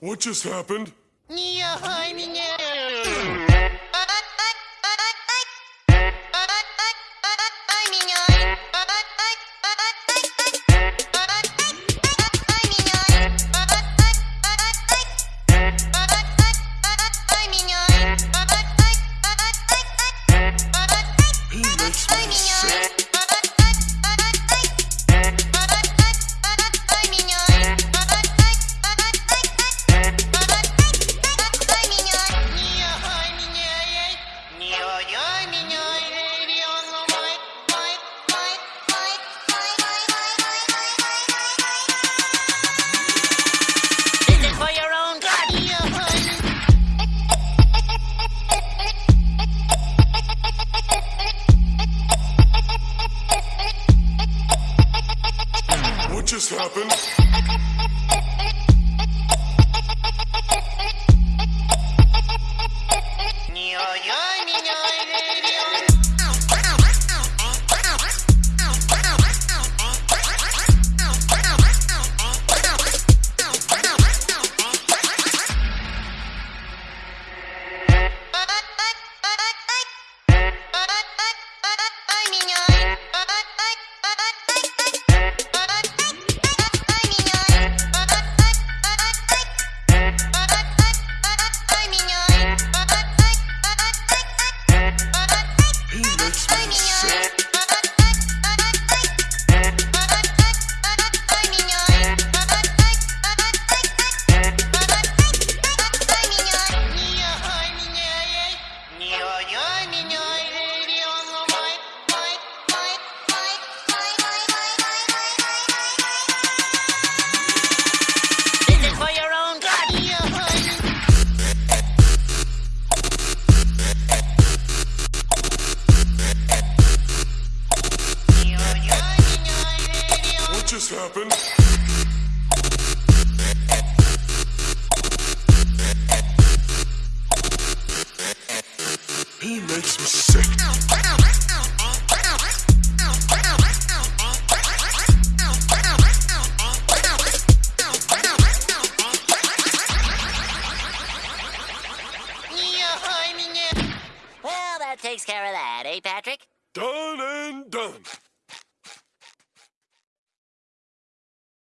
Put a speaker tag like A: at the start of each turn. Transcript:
A: What just happened? Just happened? Makes just happened? He makes me sick.
B: Well, that takes care of that, eh, Patrick?
A: Done and done.